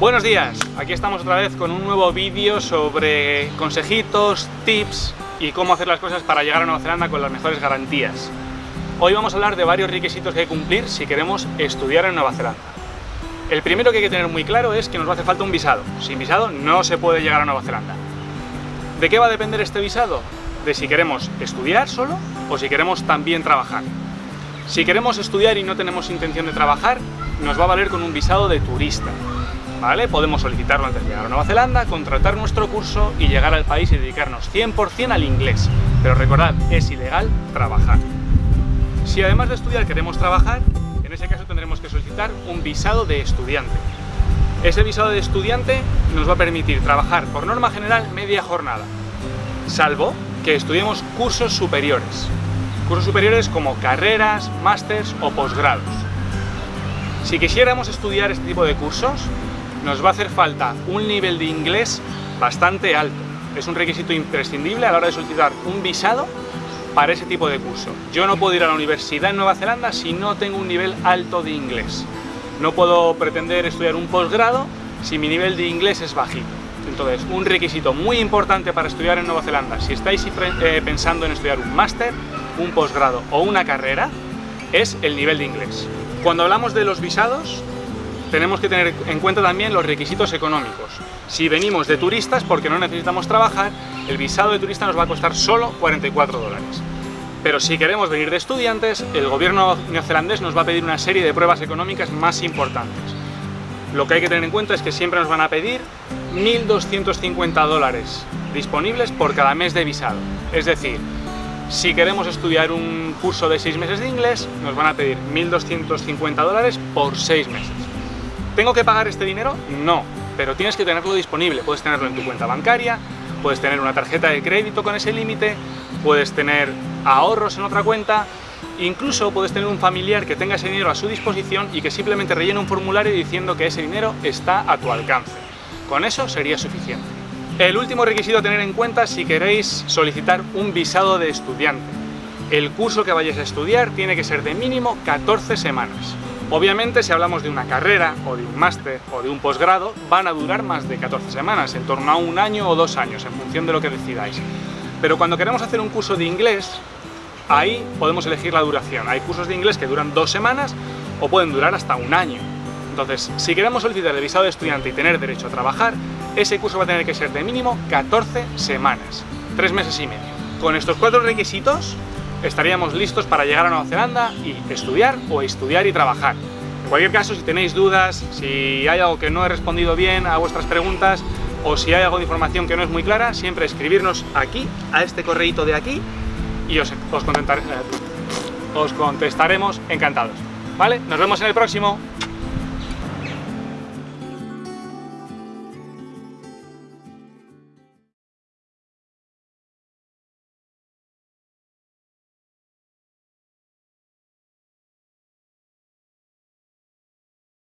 Buenos días, aquí estamos otra vez con un nuevo vídeo sobre consejitos, tips y cómo hacer las cosas para llegar a Nueva Zelanda con las mejores garantías. Hoy vamos a hablar de varios requisitos que hay que cumplir si queremos estudiar en Nueva Zelanda. El primero que hay que tener muy claro es que nos hace falta un visado. Sin visado no se puede llegar a Nueva Zelanda. ¿De qué va a depender este visado? De si queremos estudiar solo o si queremos también trabajar. Si queremos estudiar y no tenemos intención de trabajar, nos va a valer con un visado de turista. ¿Vale? Podemos solicitarlo antes de llegar a Nueva Zelanda, contratar nuestro curso y llegar al país y dedicarnos 100% al inglés. Pero recordad, es ilegal trabajar. Si además de estudiar queremos trabajar, en ese caso tendremos que solicitar un visado de estudiante. Ese visado de estudiante nos va a permitir trabajar por norma general media jornada, salvo que estudiemos cursos superiores. Cursos superiores como carreras, másters o posgrados. Si quisiéramos estudiar este tipo de cursos, nos va a hacer falta un nivel de inglés bastante alto. Es un requisito imprescindible a la hora de solicitar un visado para ese tipo de curso. Yo no puedo ir a la universidad en Nueva Zelanda si no tengo un nivel alto de inglés. No puedo pretender estudiar un posgrado si mi nivel de inglés es bajito. Entonces, un requisito muy importante para estudiar en Nueva Zelanda, si estáis eh, pensando en estudiar un máster, un posgrado o una carrera, es el nivel de inglés. Cuando hablamos de los visados, tenemos que tener en cuenta también los requisitos económicos. Si venimos de turistas porque no necesitamos trabajar, el visado de turista nos va a costar solo 44 dólares. Pero si queremos venir de estudiantes, el gobierno neozelandés nos va a pedir una serie de pruebas económicas más importantes. Lo que hay que tener en cuenta es que siempre nos van a pedir 1.250 dólares disponibles por cada mes de visado. Es decir, si queremos estudiar un curso de 6 meses de inglés, nos van a pedir 1.250 dólares por 6 meses. ¿Tengo que pagar este dinero? No, pero tienes que tenerlo disponible. Puedes tenerlo en tu cuenta bancaria, puedes tener una tarjeta de crédito con ese límite, puedes tener ahorros en otra cuenta, incluso puedes tener un familiar que tenga ese dinero a su disposición y que simplemente rellene un formulario diciendo que ese dinero está a tu alcance. Con eso sería suficiente. El último requisito a tener en cuenta si queréis solicitar un visado de estudiante. El curso que vayáis a estudiar tiene que ser de mínimo 14 semanas. Obviamente, si hablamos de una carrera, o de un máster, o de un posgrado, van a durar más de 14 semanas, en torno a un año o dos años, en función de lo que decidáis. Pero cuando queremos hacer un curso de inglés, ahí podemos elegir la duración. Hay cursos de inglés que duran dos semanas, o pueden durar hasta un año. Entonces, si queremos solicitar el visado de estudiante y tener derecho a trabajar, ese curso va a tener que ser de mínimo 14 semanas, tres meses y medio. Con estos cuatro requisitos, estaríamos listos para llegar a Nueva Zelanda y estudiar o estudiar y trabajar. En cualquier caso, si tenéis dudas, si hay algo que no he respondido bien a vuestras preguntas o si hay algo de información que no es muy clara, siempre escribirnos aquí, a este correíto de aquí y os, os, os contestaremos encantados. ¿Vale? Nos vemos en el próximo.